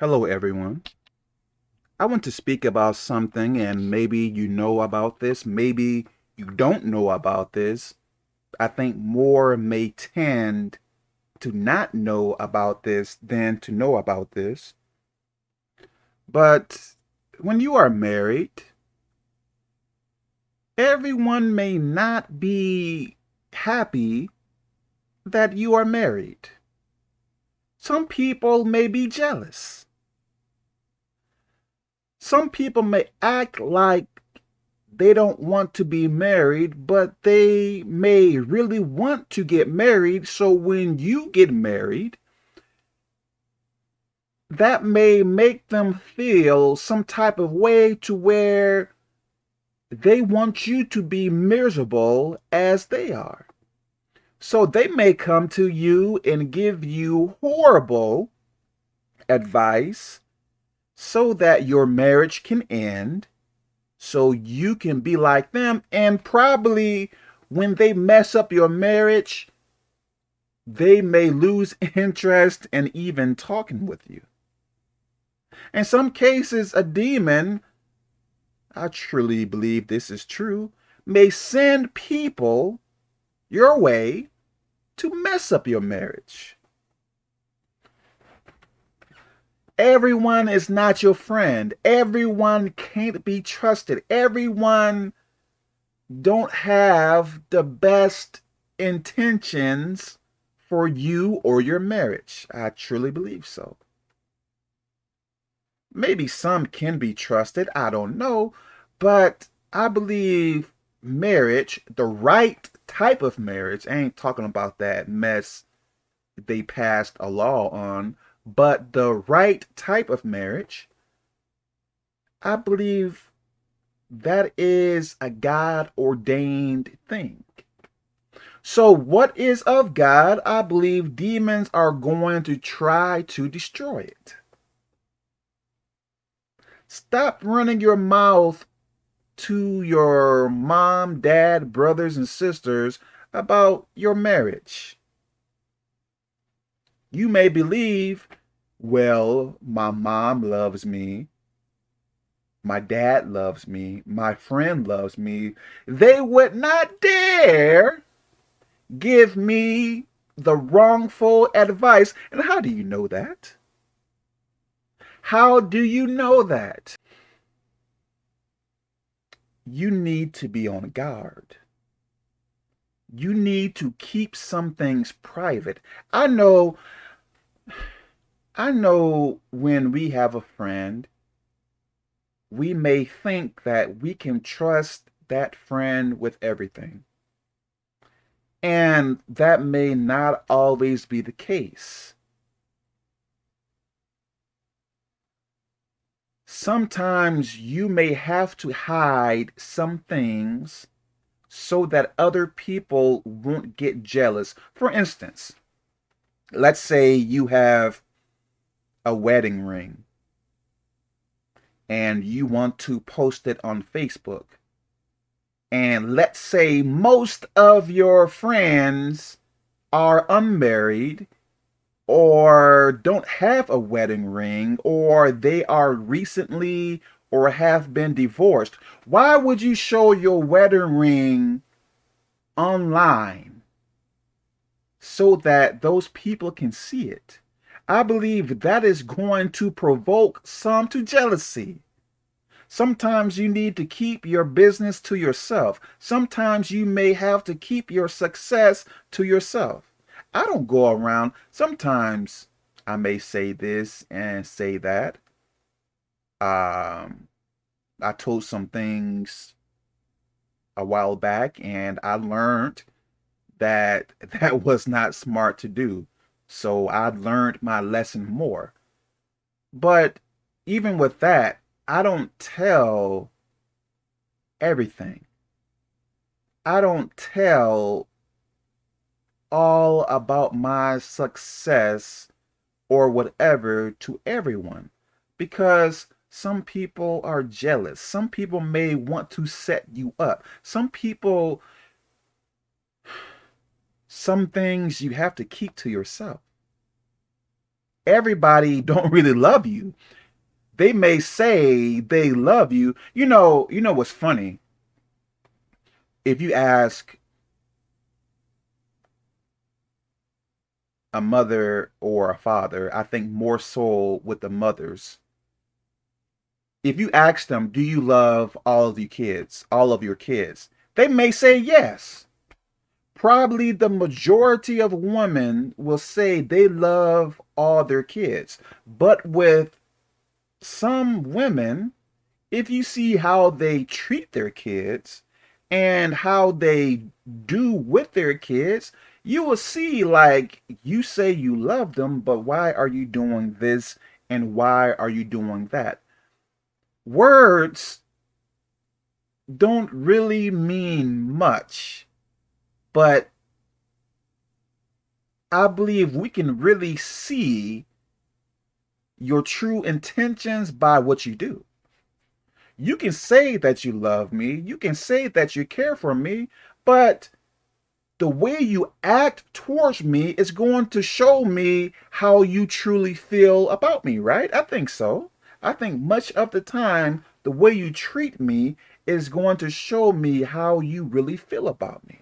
Hello, everyone. I want to speak about something, and maybe you know about this, maybe you don't know about this. I think more may tend to not know about this than to know about this. But when you are married, everyone may not be happy that you are married. Some people may be jealous. Some people may act like they don't want to be married, but they may really want to get married. So when you get married, that may make them feel some type of way to where they want you to be miserable as they are. So they may come to you and give you horrible advice so that your marriage can end, so you can be like them. And probably when they mess up your marriage, they may lose interest in even talking with you. In some cases, a demon, I truly believe this is true, may send people your way to mess up your marriage. Everyone is not your friend. Everyone can't be trusted. Everyone don't have the best intentions for you or your marriage. I truly believe so. Maybe some can be trusted. I don't know. But I believe marriage, the right type of marriage, I ain't talking about that mess they passed a law on, but the right type of marriage, I believe that is a God ordained thing. So what is of God, I believe demons are going to try to destroy it. Stop running your mouth to your mom, dad, brothers, and sisters about your marriage. You may believe, well, my mom loves me. My dad loves me. My friend loves me. They would not dare give me the wrongful advice. And how do you know that? How do you know that? You need to be on guard you need to keep some things private. I know I know when we have a friend, we may think that we can trust that friend with everything. And that may not always be the case. Sometimes you may have to hide some things so that other people won't get jealous. For instance, let's say you have a wedding ring and you want to post it on Facebook. And let's say most of your friends are unmarried or don't have a wedding ring or they are recently or have been divorced. Why would you show your wedding ring online so that those people can see it? I believe that is going to provoke some to jealousy. Sometimes you need to keep your business to yourself. Sometimes you may have to keep your success to yourself. I don't go around. Sometimes I may say this and say that. Um, I told some things a while back and I learned that that was not smart to do. So I learned my lesson more. But even with that, I don't tell everything. I don't tell all about my success or whatever to everyone because some people are jealous. Some people may want to set you up. Some people some things you have to keep to yourself. everybody don't really love you. They may say they love you. You know, you know what's funny? If you ask a mother or a father, I think more so with the mothers. If you ask them, do you love all of your kids, all of your kids? They may say yes. Probably the majority of women will say they love all their kids. But with some women, if you see how they treat their kids and how they do with their kids, you will see like you say you love them, but why are you doing this and why are you doing that? Words don't really mean much, but I believe we can really see your true intentions by what you do. You can say that you love me, you can say that you care for me, but the way you act towards me is going to show me how you truly feel about me, right? I think so. I think much of the time, the way you treat me is going to show me how you really feel about me.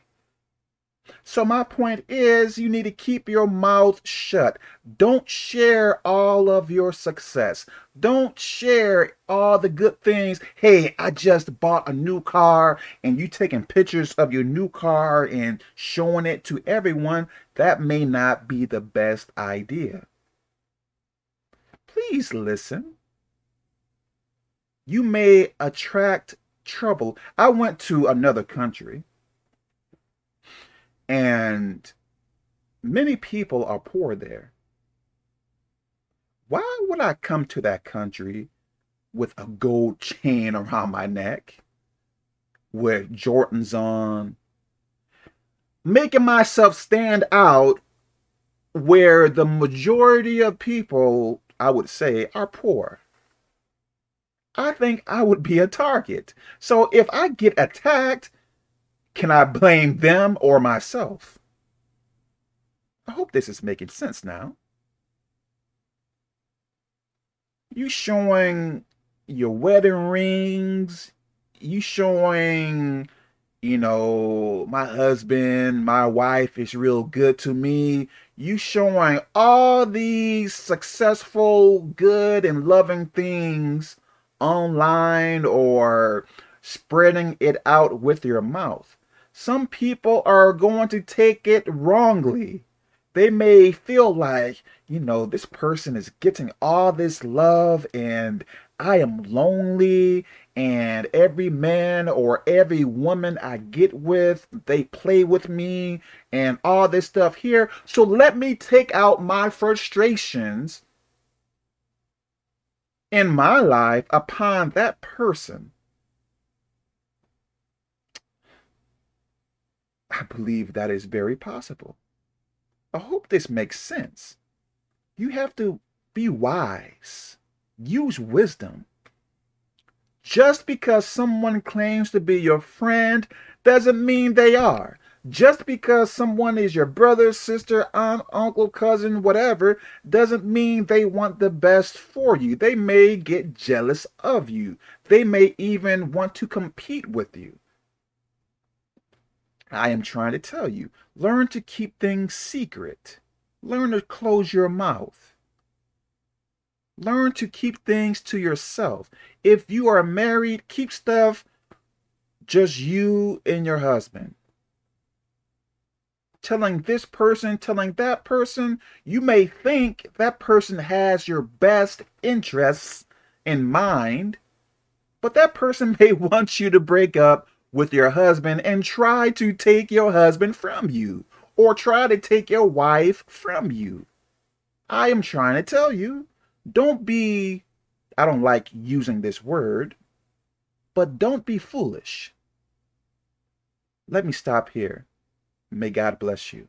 So my point is you need to keep your mouth shut. Don't share all of your success. Don't share all the good things. Hey, I just bought a new car and you taking pictures of your new car and showing it to everyone. That may not be the best idea. Please listen. You may attract trouble. I went to another country and many people are poor there. Why would I come to that country with a gold chain around my neck, with Jordans on, making myself stand out where the majority of people, I would say, are poor? I think I would be a target. So if I get attacked, can I blame them or myself? I hope this is making sense now. You showing your wedding rings, you showing, you know, my husband, my wife is real good to me. You showing all these successful, good, and loving things online or spreading it out with your mouth some people are going to take it wrongly. They may feel like, you know, this person is getting all this love and I am lonely and every man or every woman I get with, they play with me and all this stuff here. So let me take out my frustrations in my life upon that person. I believe that is very possible. I hope this makes sense. You have to be wise. Use wisdom. Just because someone claims to be your friend doesn't mean they are. Just because someone is your brother, sister, aunt, uncle, cousin, whatever, doesn't mean they want the best for you. They may get jealous of you. They may even want to compete with you. I am trying to tell you, learn to keep things secret. Learn to close your mouth. Learn to keep things to yourself. If you are married, keep stuff just you and your husband. Telling this person, telling that person, you may think that person has your best interests in mind, but that person may want you to break up with your husband and try to take your husband from you or try to take your wife from you. I am trying to tell you, don't be, I don't like using this word, but don't be foolish. Let me stop here. May God bless you.